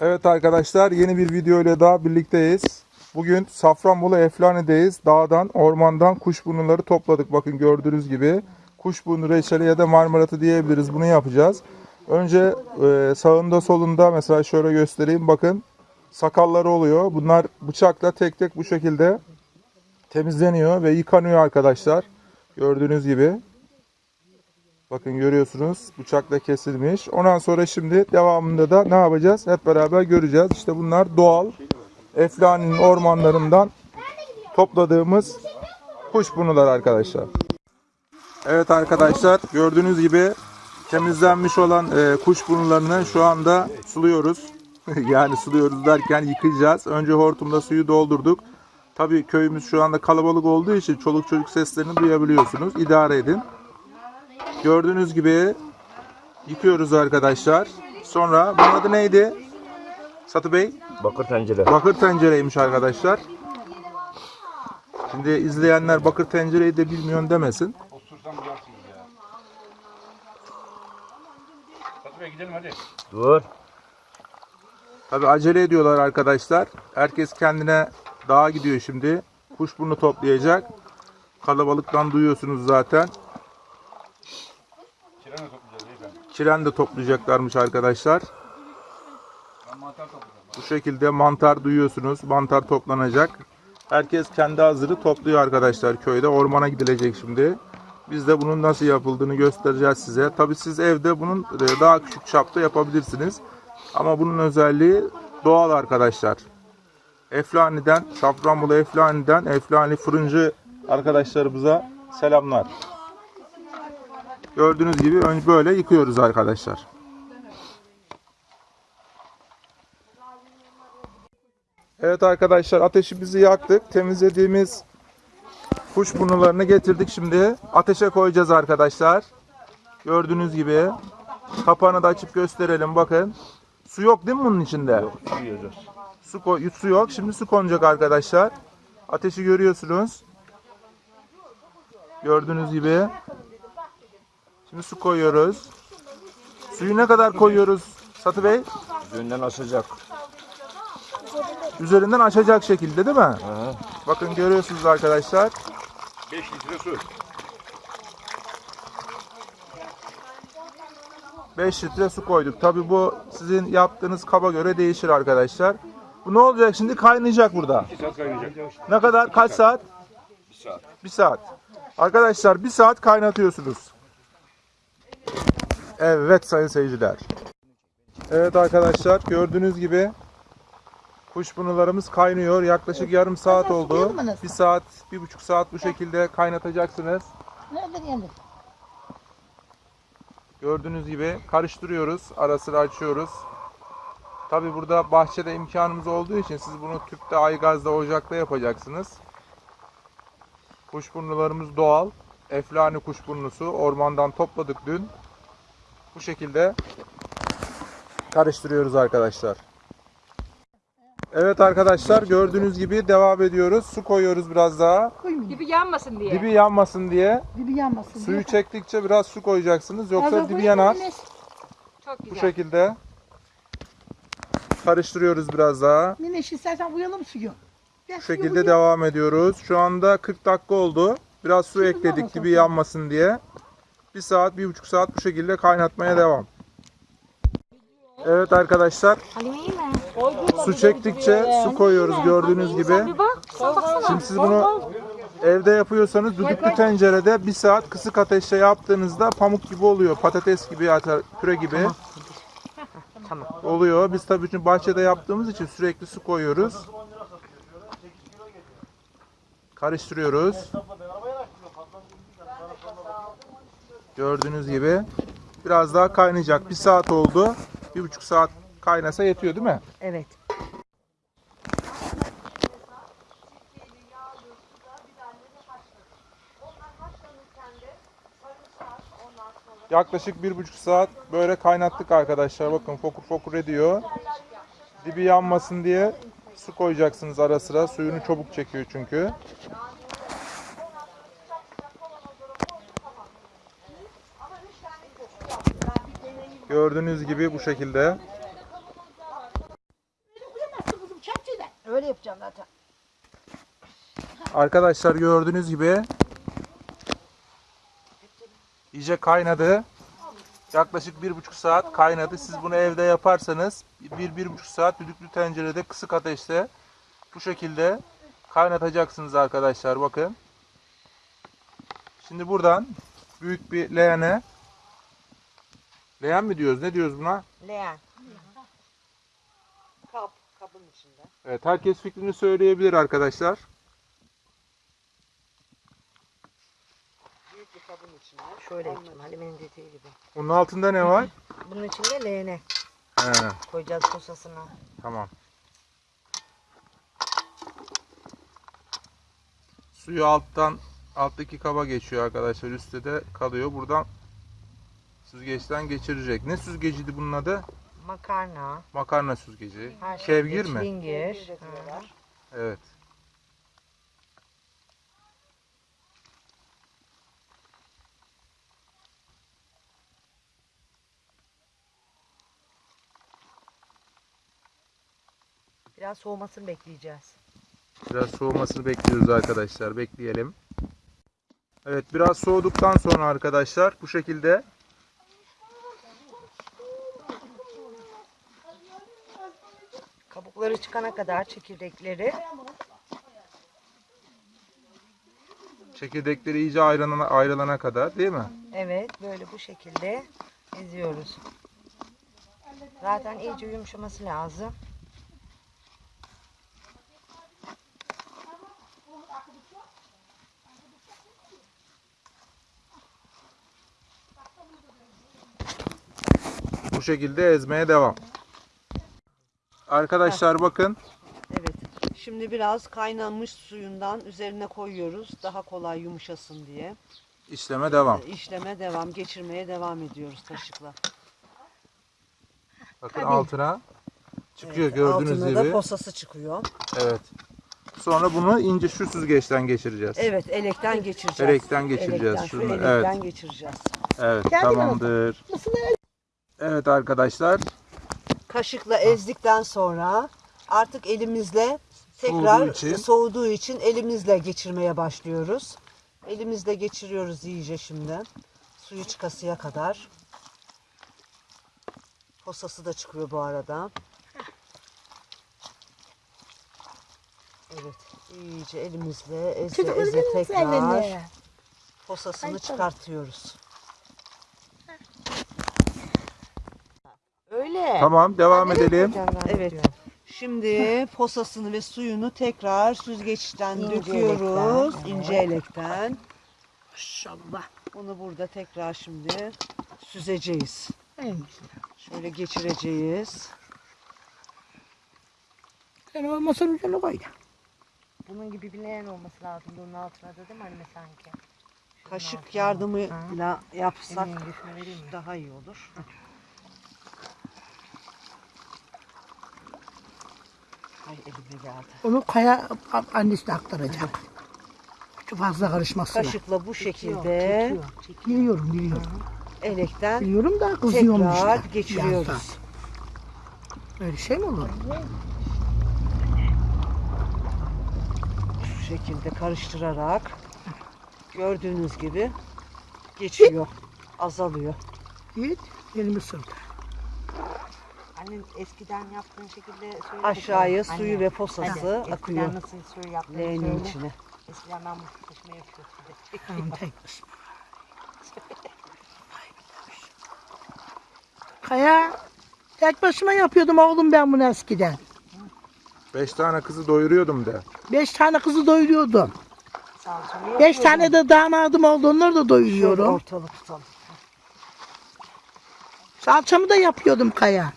Evet arkadaşlar yeni bir video ile daha birlikteyiz. Bugün Safranbolu Eflane'deyiz. Dağdan, ormandan kuşburnuları topladık. Bakın gördüğünüz gibi. Kuşburnu reçeli ya da marmaratı diyebiliriz. Bunu yapacağız. Önce e, sağında solunda mesela şöyle göstereyim. Bakın sakalları oluyor. Bunlar bıçakla tek tek bu şekilde temizleniyor ve yıkanıyor arkadaşlar. Gördüğünüz gibi. Bakın görüyorsunuz bıçakla kesilmiş. Ondan sonra şimdi devamında da ne yapacağız? Hep beraber göreceğiz. İşte bunlar doğal Eflani'nin ormanlarından topladığımız kuşburnular arkadaşlar. Evet arkadaşlar gördüğünüz gibi temizlenmiş olan e, kuşburnularını şu anda suluyoruz. yani suluyoruz derken yıkayacağız. Önce hortumda suyu doldurduk. Tabii köyümüz şu anda kalabalık olduğu için çoluk çocuk seslerini duyabiliyorsunuz. İdare edin. Gördüğünüz gibi yıkıyoruz arkadaşlar. Sonra bunun adı neydi? Satı Bey? Bakır tencere. Bakır tencereymiş arkadaşlar. Şimdi izleyenler bakır tencereyi de bilmiyor demesin. Dur. Tabi acele ediyorlar arkadaşlar. Herkes kendine dağa gidiyor şimdi. Kuşburnu toplayacak. Kalabalıktan duyuyorsunuz zaten. Kiren de toplayacaklarmış arkadaşlar. Bu şekilde mantar duyuyorsunuz. Mantar toplanacak. Herkes kendi hazırı topluyor arkadaşlar köyde. Ormana gidilecek şimdi. Biz de bunun nasıl yapıldığını göstereceğiz size. Tabi siz evde bunun e, daha küçük çapta yapabilirsiniz. Ama bunun özelliği doğal arkadaşlar. Eflani'den, Safranbolu Eflani'den Eflani fırıncı arkadaşlarımıza selamlar. Gördüğünüz gibi böyle yıkıyoruz arkadaşlar. Evet arkadaşlar ateşimizi yaktık. Temizlediğimiz kuşburnularını getirdik şimdi. Ateşe koyacağız arkadaşlar. Gördüğünüz gibi. Kapağını da açıp gösterelim bakın. Su yok değil mi bunun içinde? Yok. Su, koy- su yok. Şimdi su konacak arkadaşlar. Ateşi görüyorsunuz. Gördüğünüz gibi. Şimdi su koyuyoruz. Suyu ne kadar koyuyoruz Satı Bey? Düğünden açacak. Üzerinden açacak şekilde değil mi? Hı. Bakın görüyorsunuz arkadaşlar. 5 litre su. 5 litre su koyduk. Tabi bu sizin yaptığınız kaba göre değişir arkadaşlar. Bu ne olacak şimdi? Kaynayacak burada. 2 saat kaynayacak. Ne kadar? Kaç saat? 1 saat. 1 saat. Arkadaşlar 1 saat kaynatıyorsunuz. Evet sayın seyirciler. Evet arkadaşlar gördüğünüz gibi kuşburnularımız kaynıyor. Yaklaşık yarım saat Hemen oldu. Bir saat, bir buçuk saat bu şekilde kaynatacaksınız. Nereden geldin? Gördüğünüz gibi karıştırıyoruz. Ara sıra açıyoruz. Tabi burada bahçede imkanımız olduğu için siz bunu tüpte, aygazda, ocakta yapacaksınız. Kuşburnularımız doğal. Eflani kuşburnusu. Ormandan topladık dün. Bu şekilde karıştırıyoruz arkadaşlar. Evet arkadaşlar gördüğünüz gibi devam ediyoruz. Su koyuyoruz biraz daha. Dibi yanmasın diye. Dibi yanmasın diye. Dibi yanmasın. Suyu diye. çektikçe biraz su koyacaksınız. Yoksa dibi yanar. Çok Bu güzel. şekilde karıştırıyoruz biraz daha. Nineş istersen uyalım suyu. Gel Bu şekilde devam ediyoruz. Şu anda 40 dakika oldu. Biraz su Şimdi ekledik dibi yanmasın diye. Bir saat, bir buçuk saat bu şekilde kaynatmaya devam. Evet arkadaşlar su çektikçe su koyuyoruz gördüğünüz gibi. Şimdi siz bunu evde yapıyorsanız düdüklü tencerede bir saat kısık ateşte yaptığınızda pamuk gibi oluyor. Patates gibi, püre gibi oluyor. Biz tabii çünkü bahçede yaptığımız için sürekli su koyuyoruz. Karıştırıyoruz. Gördüğünüz gibi biraz daha kaynayacak. Bir saat oldu. Bir buçuk saat kaynasa yetiyor değil mi? Evet. Yaklaşık bir buçuk saat böyle kaynattık arkadaşlar. Bakın fokur fokur ediyor. Dibi yanmasın diye su koyacaksınız ara sıra. Suyunu çabuk çekiyor çünkü. Gördüğünüz gibi bu şekilde. Öyle yapacağım zaten. Arkadaşlar gördüğünüz gibi iyice kaynadı. Yaklaşık bir buçuk saat kaynadı. Siz bunu evde yaparsanız bir, bir buçuk saat düdüklü tencerede kısık ateşte bu şekilde kaynatacaksınız arkadaşlar. Bakın. Şimdi buradan büyük bir leğene leğen mi diyoruz? Ne diyoruz buna? Leğen. Kap, kabın içinde. Evet, herkes fikrini söyleyebilir arkadaşlar. Büyük bir kabın içinde. Şöyle yapacağım Halime'nin dediği gibi. Bunun altında ne var? Bunun içinde leğene He, koyacağız posasını. tamam. Suyu alttan alttaki kaba geçiyor arkadaşlar. Üstte de kalıyor. Buradan süzgeçten geçirecek. Ne süzgeciydi bunun adı? Makarna. Makarna süzgeci. Her şey Kevgir mi? Çilingir. Evet. Biraz soğumasını bekleyeceğiz. Biraz soğumasını bekliyoruz arkadaşlar. Bekleyelim. Evet biraz soğuduktan sonra arkadaşlar bu şekilde çıkana kadar çekirdekleri çekirdekleri iyice ayrılana, ayrılana kadar değil mi? evet böyle bu şekilde eziyoruz. Zaten iyice yumuşaması lazım. Bu şekilde ezmeye devam. Arkadaşlar bakın Evet. Şimdi biraz kaynanmış suyundan üzerine koyuyoruz. Daha kolay yumuşasın diye. işleme devam. İşleme devam, geçirmeye devam ediyoruz taşıkla. Bakın altına çıkıyor Evet, gördüğünüz altına gibi. da posası çıkıyor. Evet. Sonra bunu ince şu süzgeçten geçireceğiz. Evet, elekten geçireceğiz. Elekten geçireceğiz Elekten, şu şunu, elekten evet. geçireceğiz. Evet tamamdır. Evet arkadaşlar Kaşıkla ezdikten sonra artık elimizle tekrar Soğuduğu için. soğuduğu için elimizle geçirmeye başlıyoruz. Elimizle geçiriyoruz iyice şimdi. Suyu çıkasıya kadar. Posası da çıkıyor bu arada. Evet, iyice elimizle eze eze tekrar posasını çıkartıyoruz. Öyle. tamam devam edelim. Evet. Şimdi posasını ve suyunu tekrar süzgeçten İnce döküyoruz. elekten, ince elekten. Maşallah. Bunu burada tekrar şimdi süzeceğiz. En Şöyle geçireceğiz. Sen o masanın üzerine koy. Bunun gibi bir leğen olması lazım. Bunun altına da değil mi Halime sanki? Şunun Kaşık altına. yardımıyla yapsak daha iyi olur. Ay elime geldi. Onu kaya a- annesine aktaracak. Çok fazla karışmasına. Kaşıkla bu şekilde çekiyor, çekiyor. Biliyorum biliyorum. elekten Biliyorum da kızıyormuş tekrar da. geçiriyoruz. Yazdan. Öyle şey mi olur? Şu şekilde karıştırarak gördüğünüz gibi geçiyor. Azalıyor. Git elimi sırdı. Anne eskiden yaptığın şekilde söyle. Aşağıya bakalım. suyu Anne, ve posası hadi, akıyor. Eskiden nasıl suyu yaptığını Leğenin söyle. içine. Eskiden ben bu taşıma yapıyordum. Kaya tek başıma yapıyordum oğlum ben bunu eskiden. Beş tane kızı doyuruyordum de. Beş tane kızı doyuruyordum. Salçamı Beş tane de damadım oldu onları da Şöyle doyuruyorum. ortalık tutalım. Salçamı da yapıyordum kaya.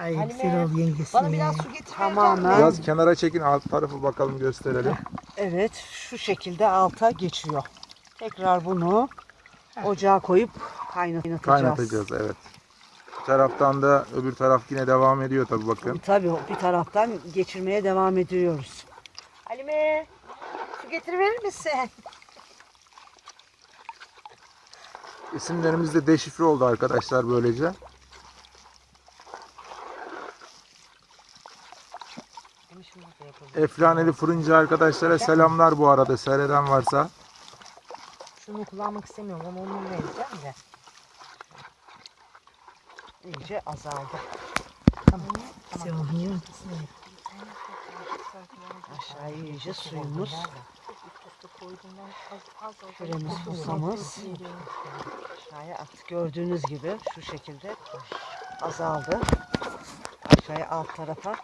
Ay Halime, Sirol yengesi. Bana biraz su getir. Tamamen Biraz kenara çekin alt tarafı bakalım gösterelim. evet şu şekilde alta geçiyor. Tekrar bunu ocağa koyup kaynatacağız. Kaynatacağız evet. Bir taraftan da öbür taraf yine devam ediyor tabi bakın. Tabii bir taraftan geçirmeye devam ediyoruz. Halime su getiriverir misin? İsimlerimiz de deşifre oldu arkadaşlar böylece. Bunu şimdi Eflaneli fırıncı arkadaşlara selamlar bu arada seyreden varsa. Şunu kullanmak istemiyorum ama onu vereceğim de. İyice azaldı. Aşağıya iyice suyumuz. Şuremiz susamız. Aşağıya attık. Gördüğünüz gibi şu şekilde azaldı. Aşağıya alt tarafa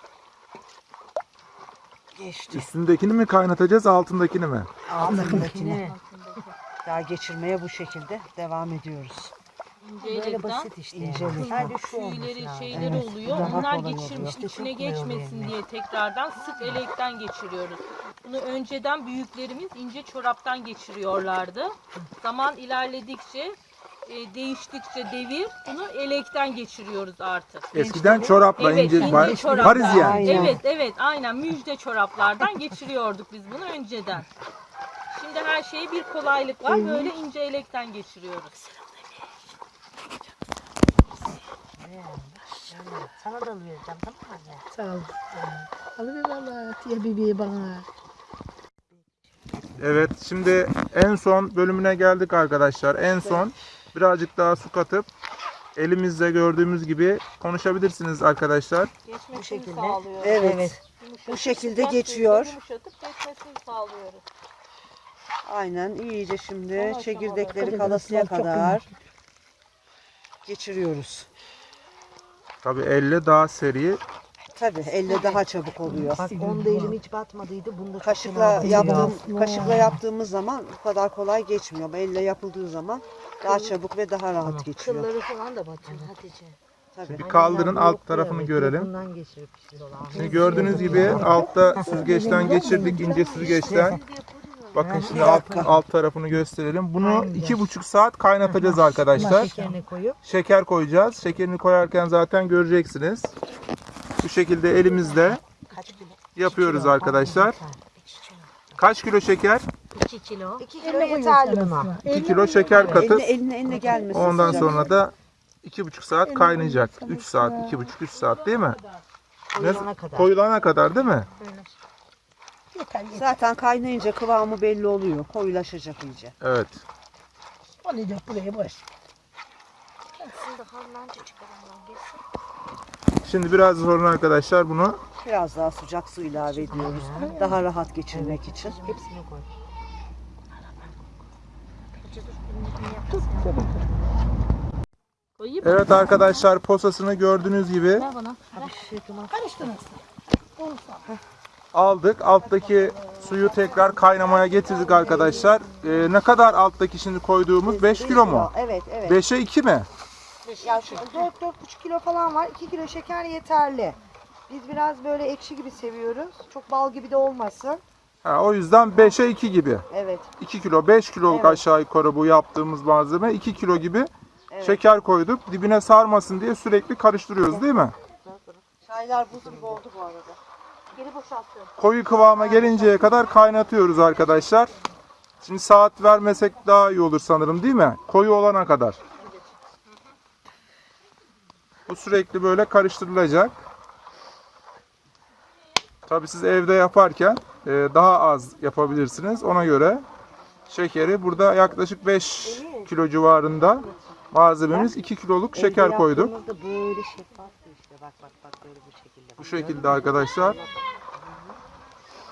geçti. Üstündekini mi kaynatacağız altındakini mi? Altındakini daha geçirmeye bu şekilde devam ediyoruz. Böyle basit işte. Yani. Sadece şu tüyleri şeyleri Evet, oluyor. Onlar kolay geçirmiş oluyor. içine geçmesin diye tekrardan sık elekten geçiriyoruz. Bunu önceden büyüklerimiz ince çoraptan geçiriyorlardı. Zaman ilerledikçe e, değiştikçe devir bunu elekten geçiriyoruz artık. Eskiden çorapla Evet, ince, ince bay- çoraplar. Parisyen. Aynen. Evet, evet, aynen müjde çoraplardan geçiriyorduk biz bunu önceden. Şimdi her şeyi bir kolaylık var. Böyle ince elekten geçiriyoruz. Sana da vereceğim tamam mı anne? Sağ ol. Alıver valla. Diye bebeği bana. Evet şimdi en son bölümüne geldik arkadaşlar. En son birazcık daha su katıp elimizde gördüğümüz gibi konuşabilirsiniz arkadaşlar. Geçmesini şekilde. sağlıyoruz. Evet. Yumuşatıp, Bu şekilde sıcak geçiyor. suyla Yumuşatıp geçmesini sağlıyoruz. Aynen iyice şimdi Son çekirdekleri kalasıya kadar geçiriyoruz. Tabi elle daha seri. Tabii elle daha çabuk oluyor. Bak onda elim hiç batmadıydı. Bunda Kaşıkla yaptığım kaşıkla yaptığımız zaman bu kadar kolay geçmiyor. Ama Elle yapıldığı zaman daha çabuk ve daha rahat geçiyor. Kılları falan da batıyor Hatice. Tabii. Bir kaldırın alt tarafını görelim. Bundan geçirip işte. Şimdi gördüğünüz gibi altta süzgeçten geçirdik ince süzgeçten. Bakın şimdi alt, alt tarafını gösterelim. Bunu iki buçuk saat kaynatacağız arkadaşlar. Şekerini koyup. Şeker koyacağız. Şekerini koyarken zaten göreceksiniz. Bu şekilde elimizle yapıyoruz arkadaşlar. Kaç kilo şeker? 2 kilo. 2 kilo yeterli buna. 2 kilo şeker katıp Eline eline gelmesin. ondan sıcak. sonra da iki buçuk saat kaynayacak. 3 saat, iki buçuk, üç saat değil mi? Koyulana kadar. Koyulana kadar değil mi? Zaten kaynayınca kıvamı belli oluyor. Koyulaşacak iyice. Evet. O ne diyor buraya boş. Şimdi biraz sonra arkadaşlar bunu Biraz daha sıcak su ilave ediyoruz. Daha rahat geçirmek için. Hepsini koy. Koyayım. Evet arkadaşlar posasını gördüğünüz gibi Ver bana. Karıştınız. aldık. Alttaki suyu tekrar kaynamaya getirdik arkadaşlar. Ee, ne kadar alttaki şimdi koyduğumuz 5 kilo mu? Evet evet. 5'e 2 mi? Ya şu 4-4,5 kilo falan var. 2 kilo şeker yeterli. Biz biraz böyle ekşi gibi seviyoruz. Çok bal gibi de olmasın. Ha, o yüzden 5'e 2 gibi. Evet. 2 kilo 5 kiloluk Evet. aşağı yukarı bu yaptığımız malzeme 2 kilo gibi şeker koyduk. Dibine sarmasın diye sürekli karıştırıyoruz değil mi? Çaylar buz gibi oldu bu arada. Geri boşaltıyorum. Koyu kıvama gelinceye kadar kaynatıyoruz arkadaşlar. Şimdi saat vermesek daha iyi olur sanırım değil mi? Koyu olana kadar. Bu sürekli böyle karıştırılacak. Tabii siz evde yaparken e, daha az yapabilirsiniz. Ona göre şekeri burada yaklaşık 5 kilo civarında malzememiz 2 kiloluk şeker koyduk. Bu şekilde arkadaşlar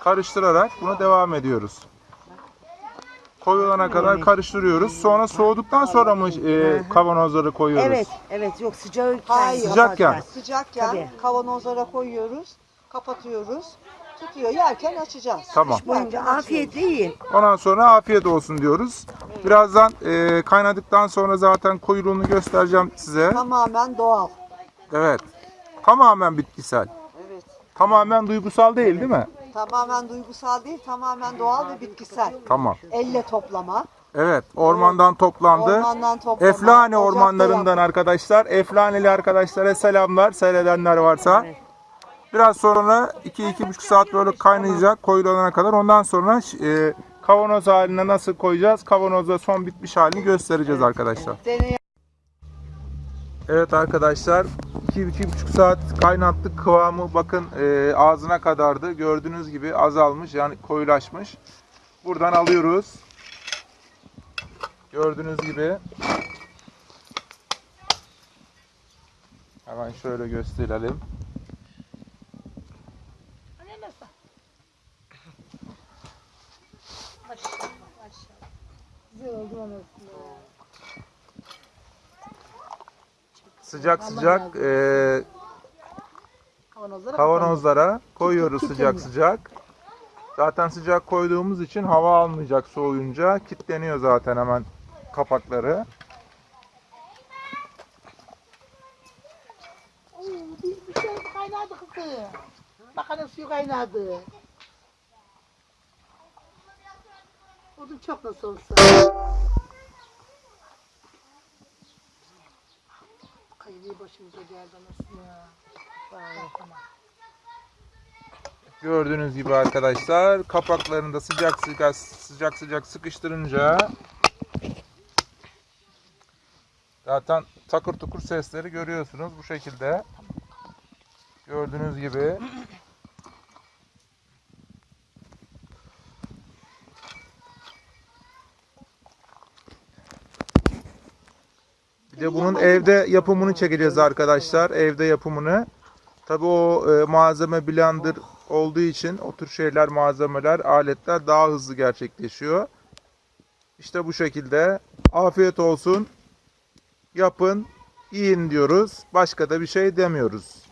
karıştırarak bunu devam ediyoruz. Koyulana kadar karıştırıyoruz. Sonra soğuduktan sonra mı e, kavanozları koyuyoruz? Evet, evet yok sıcağı Hayır. Sıcakken. Sıcakken Tabii. kavanozlara koyuyoruz. Kapatıyoruz. Tutuyor. Yerken açacağız. Tamam. boyunca afiyetle yiyin. Ondan sonra afiyet olsun diyoruz. Birazdan e, kaynadıktan sonra zaten koyuluğunu göstereceğim size. Tamamen doğal. Evet. Tamamen bitkisel. Evet. Tamamen duygusal değil değil mi? Tamamen duygusal değil, tamamen doğal ve bitkisel. Tamam. Elle toplama. Evet. Ormandan toplandı. Ormandan toplama. Eflane ocakta ormanlarından arkadaşlar. Eflaneli arkadaşlara selamlar. Seyredenler varsa. Biraz sonra 2-2,5 saat böyle kaynayacak koyulana kadar. Ondan sonra e, kavanoz haline nasıl koyacağız? Kavanozda son bitmiş halini göstereceğiz arkadaşlar. Evet arkadaşlar 2-2,5 saat kaynattık kıvamı. Bakın e, ağzına kadardı. Gördüğünüz gibi azalmış yani koyulaşmış. Buradan alıyoruz. Gördüğünüz gibi. Hemen şöyle gösterelim sıcak sıcak e, Kavanozlara kavanozlara koyuyoruz Kit- sıcak kitleniyor. sıcak. Zaten sıcak koyduğumuz için hava almayacak soğuyunca kilitleniyor zaten hemen kapakları. Oo, bir, bir şey kaynadı kızım. Makarna suyu kaynadı. Odun çok nasıl olsa. Başımıza geldi tamam. Gördüğünüz gibi arkadaşlar kapaklarını da sıcak sıcak sıcak sıcak sıkıştırınca zaten takır tukur sesleri görüyorsunuz bu şekilde. Gördüğünüz gibi. De bunun evde yapımını çekeceğiz arkadaşlar. Evde yapımını. Tabii o e, malzeme blender olduğu için o tür şeyler, malzemeler, aletler daha hızlı gerçekleşiyor. İşte bu şekilde. Afiyet olsun. Yapın, yiyin diyoruz. Başka da bir şey demiyoruz.